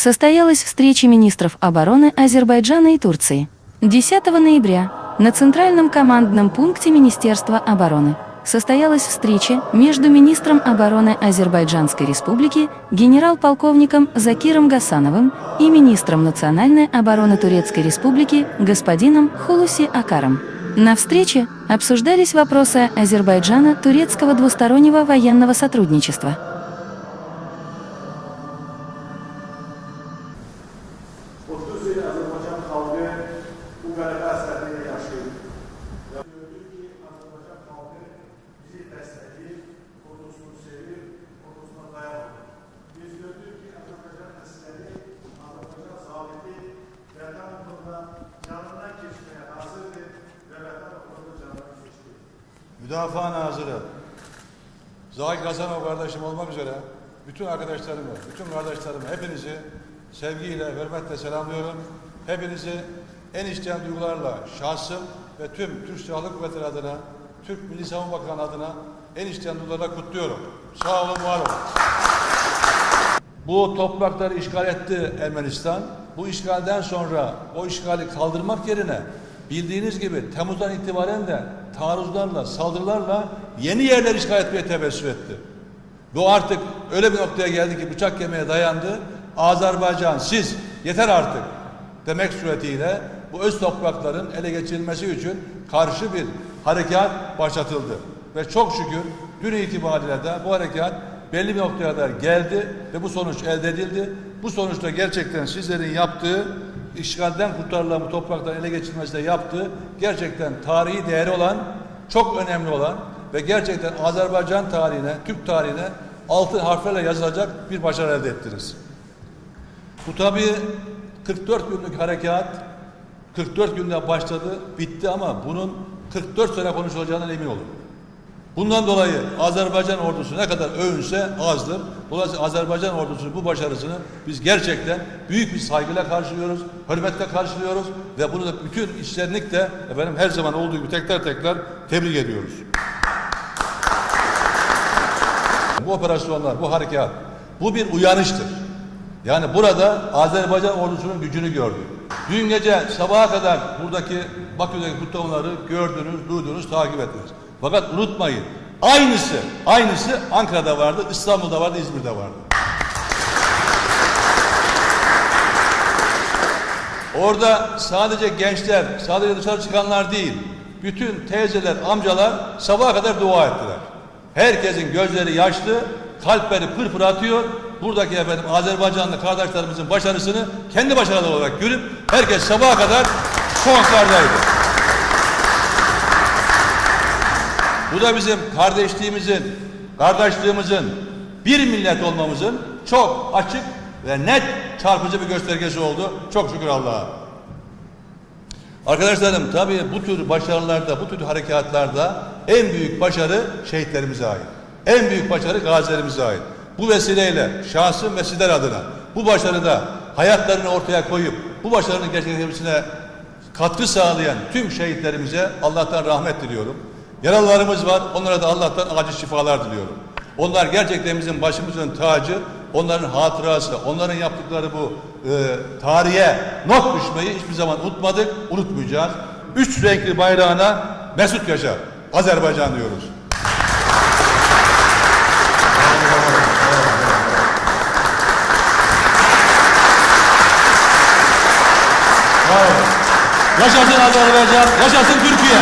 состоялась встреча министров обороны Азербайджана и Турции. 10 ноября на Центральном командном пункте Министерства обороны состоялась встреча между министром обороны Азербайджанской республики генерал-полковником Закиром Гасановым и министром национальной обороны Турецкой республики господином Хулуси Акаром. На встрече обсуждались вопросы Азербайджана турецкого двустороннего военного сотрудничества. Yıl Azerbaycan halkı bu qələbə əsərliyi yaşayır. Gördük ki, Azərbaycan xalqı bizi dəstəkləyir, ordusunu sevir, ordusuna dayanır. Biz gördük ki, Azərbaycan əsləri, Azərbaycan zabiti vətən uğrunda canından keçməyə hazırdır və vətən uğrunda canından keçdi. Müdafaa Nazırı, Zahid Hasanov kardeşim olmak üzere bütün arkadaşlarımı, bütün kardeşlerimi hepinizi sevgiyle, hürmetle selamlıyorum. Hepinizi en içten duygularla şahsım ve tüm Türk Silahlı Kuvvetleri adına, Türk Milli Savunma Bakanı adına en içten duygularla kutluyorum. Sağ olun, var olun. Bu toprakları işgal etti Ermenistan. Bu işgalden sonra o işgali kaldırmak yerine bildiğiniz gibi Temmuz'dan itibaren de taarruzlarla, saldırılarla yeni yerler işgal etmeye tebessüm etti. Bu artık öyle bir noktaya geldi ki bıçak kemiğe dayandı. Azerbaycan siz yeter artık demek suretiyle bu öz toprakların ele geçirilmesi için karşı bir harekat başlatıldı. Ve çok şükür dün itibariyle de bu harekat belli bir noktaya kadar geldi ve bu sonuç elde edildi. Bu sonuçta gerçekten sizlerin yaptığı işgalden kurtarılan bu toprakların ele geçirilmesinde yaptığı gerçekten tarihi değeri olan, çok önemli olan ve gerçekten Azerbaycan tarihine, Türk tarihine altın harflerle yazılacak bir başarı elde ettiniz. Bu tabii 44 günlük harekat 44 günde başladı, bitti ama bunun 44 sene konuşulacağından emin olun. Bundan dolayı Azerbaycan ordusu ne kadar övünse azdır. Dolayısıyla Azerbaycan ordusunun bu başarısını biz gerçekten büyük bir saygıyla karşılıyoruz, hürmetle karşılıyoruz ve bunu da bütün içtenlikle efendim her zaman olduğu gibi tekrar tekrar tebrik ediyoruz. Bu operasyonlar, bu harekat, bu bir uyanıştır. Yani burada Azerbaycan ordusunun gücünü gördük. Dün gece sabaha kadar buradaki Bakü'deki kutlamaları gördünüz, duydunuz, takip ettiniz. Fakat unutmayın, aynısı, aynısı Ankara'da vardı, İstanbul'da vardı, İzmir'de vardı. Orada sadece gençler, sadece dışarı çıkanlar değil, bütün teyzeler, amcalar sabaha kadar dua ettiler. Herkesin gözleri yaşlı, kalpleri pırpır atıyor. Buradaki efendim Azerbaycanlı kardeşlerimizin başarısını kendi başarıları olarak görüp herkes sabaha kadar sokaklardaydı. Bu da bizim kardeşliğimizin, kardeşliğimizin, bir millet olmamızın çok açık ve net çarpıcı bir göstergesi oldu. Çok şükür Allah'a. Arkadaşlarım tabii bu tür başarılarda, bu tür harekatlarda en büyük başarı şehitlerimize ait. En büyük başarı gazilerimize ait. Bu vesileyle şahsım ve sizler adına bu başarıda hayatlarını ortaya koyup bu başarının gerçekleşmesine katkı sağlayan tüm şehitlerimize Allah'tan rahmet diliyorum. Yaralılarımız var. Onlara da Allah'tan acil şifalar diliyorum. Onlar gerçekten bizim başımızın tacı. Onların hatırası, onların yaptıkları bu e, tarihe not düşmeyi hiçbir zaman unutmadık, unutmayacağız. Üç renkli bayrağına Mesut Yaşar, Azerbaycan diyoruz. Yaşasın Azerbaycan, yaşasın Türkiye.